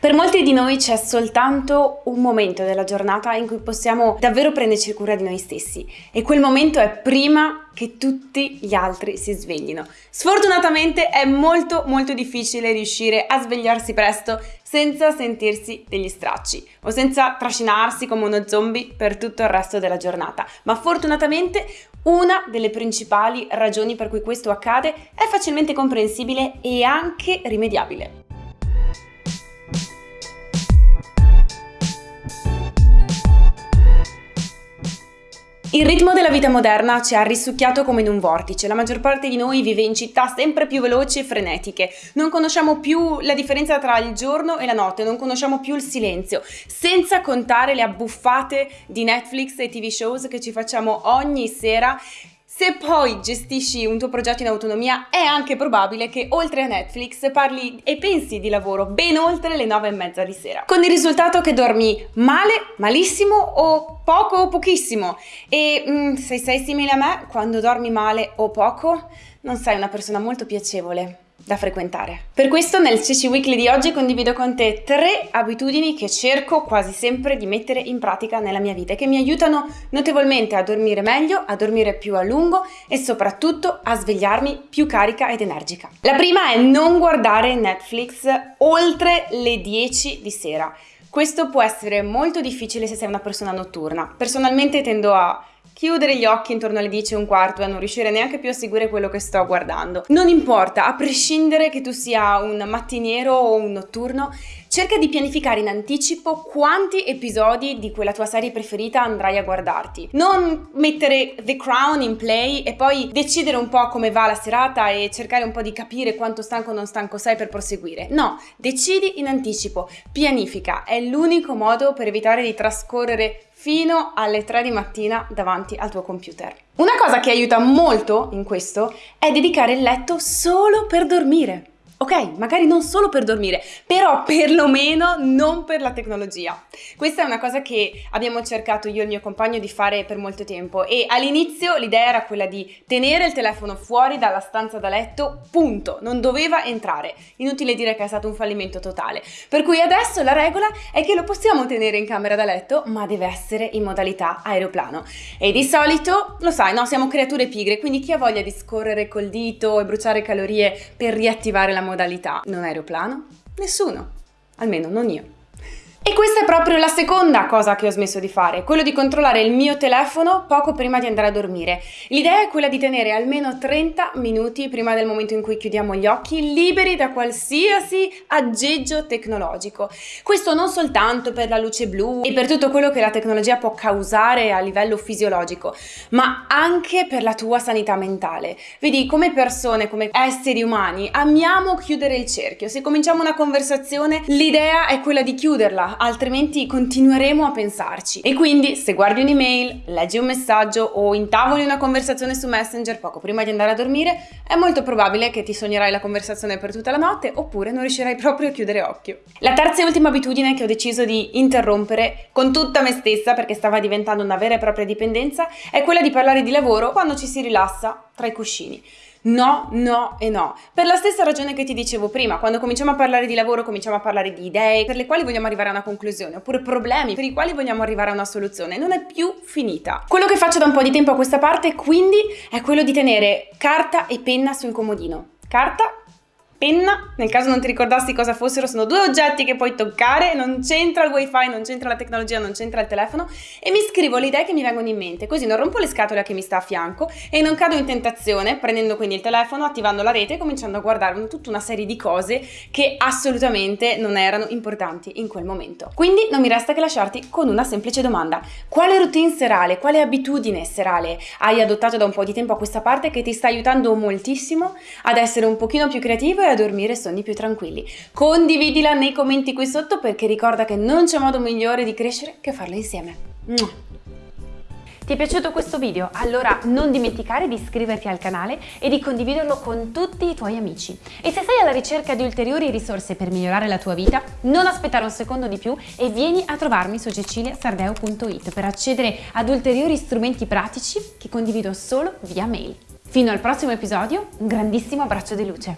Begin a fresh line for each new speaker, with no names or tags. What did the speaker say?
Per molti di noi c'è soltanto un momento della giornata in cui possiamo davvero prenderci cura di noi stessi e quel momento è prima che tutti gli altri si sveglino. Sfortunatamente è molto molto difficile riuscire a svegliarsi presto senza sentirsi degli stracci o senza trascinarsi come uno zombie per tutto il resto della giornata, ma fortunatamente una delle principali ragioni per cui questo accade è facilmente comprensibile e anche rimediabile. Il ritmo della vita moderna ci ha risucchiato come in un vortice, la maggior parte di noi vive in città sempre più veloci e frenetiche, non conosciamo più la differenza tra il giorno e la notte, non conosciamo più il silenzio, senza contare le abbuffate di Netflix e TV shows che ci facciamo ogni sera se poi gestisci un tuo progetto in autonomia è anche probabile che oltre a Netflix parli e pensi di lavoro ben oltre le nove e mezza di sera. Con il risultato che dormi male, malissimo o poco o pochissimo. E mm, se sei simile a me, quando dormi male o poco, non sei una persona molto piacevole da frequentare. Per questo nel CC Weekly di oggi condivido con te tre abitudini che cerco quasi sempre di mettere in pratica nella mia vita e che mi aiutano notevolmente a dormire meglio, a dormire più a lungo e soprattutto a svegliarmi più carica ed energica. La prima è non guardare Netflix oltre le 10 di sera. Questo può essere molto difficile se sei una persona notturna. Personalmente tendo a chiudere gli occhi intorno alle 10 e un quarto e non riuscire neanche più a seguire quello che sto guardando. Non importa, a prescindere che tu sia un mattiniero o un notturno, cerca di pianificare in anticipo quanti episodi di quella tua serie preferita andrai a guardarti. Non mettere The Crown in play e poi decidere un po' come va la serata e cercare un po' di capire quanto stanco o non stanco sei per proseguire. No, decidi in anticipo, pianifica, è l'unico modo per evitare di trascorrere fino alle 3 di mattina davanti al tuo computer. Una cosa che aiuta molto in questo è dedicare il letto solo per dormire. Ok, magari non solo per dormire, però perlomeno non per la tecnologia. Questa è una cosa che abbiamo cercato io e il mio compagno di fare per molto tempo e all'inizio l'idea era quella di tenere il telefono fuori dalla stanza da letto, punto, non doveva entrare. Inutile dire che è stato un fallimento totale. Per cui adesso la regola è che lo possiamo tenere in camera da letto, ma deve essere in modalità aeroplano. E di solito, lo sai, no, siamo creature pigre, quindi chi ha voglia di scorrere col dito e bruciare calorie per riattivare la modalità modalità non aeroplano? Nessuno, almeno non io. E questa è proprio la seconda cosa che ho smesso di fare, quello di controllare il mio telefono poco prima di andare a dormire. L'idea è quella di tenere almeno 30 minuti prima del momento in cui chiudiamo gli occhi liberi da qualsiasi aggeggio tecnologico. Questo non soltanto per la luce blu e per tutto quello che la tecnologia può causare a livello fisiologico, ma anche per la tua sanità mentale. Vedi, come persone, come esseri umani, amiamo chiudere il cerchio. Se cominciamo una conversazione, l'idea è quella di chiuderla altrimenti continueremo a pensarci. E quindi se guardi un'email, leggi un messaggio o intavoli una conversazione su Messenger poco prima di andare a dormire, è molto probabile che ti sognerai la conversazione per tutta la notte oppure non riuscirai proprio a chiudere occhio. La terza e ultima abitudine che ho deciso di interrompere con tutta me stessa perché stava diventando una vera e propria dipendenza è quella di parlare di lavoro quando ci si rilassa tra i cuscini. No, no e no. Per la stessa ragione che ti dicevo prima, quando cominciamo a parlare di lavoro cominciamo a parlare di idee per le quali vogliamo arrivare a una conclusione, oppure problemi per i quali vogliamo arrivare a una soluzione. Non è più finita. Quello che faccio da un po' di tempo a questa parte, quindi, è quello di tenere carta e penna sul comodino. Carta penna, nel caso non ti ricordassi cosa fossero, sono due oggetti che puoi toccare, non c'entra il wifi, non c'entra la tecnologia, non c'entra il telefono e mi scrivo le idee che mi vengono in mente, così non rompo le scatole a chi mi sta a fianco e non cado in tentazione prendendo quindi il telefono, attivando la rete e cominciando a guardare tutta una serie di cose che assolutamente non erano importanti in quel momento. Quindi non mi resta che lasciarti con una semplice domanda. Quale routine serale, quale abitudine serale hai adottato da un po' di tempo a questa parte che ti sta aiutando moltissimo ad essere un pochino più creativo e a dormire sogni più tranquilli. Condividila nei commenti qui sotto perché ricorda che non c'è modo migliore di crescere che farlo insieme. Ti è piaciuto questo video? Allora non dimenticare di iscriverti al canale e di condividerlo con tutti i tuoi amici. E se sei alla ricerca di ulteriori risorse per migliorare la tua vita, non aspettare un secondo di più e vieni a trovarmi su ceciliasardeo.it per accedere ad ulteriori strumenti pratici che condivido solo via mail. Fino al prossimo episodio, un grandissimo abbraccio di luce.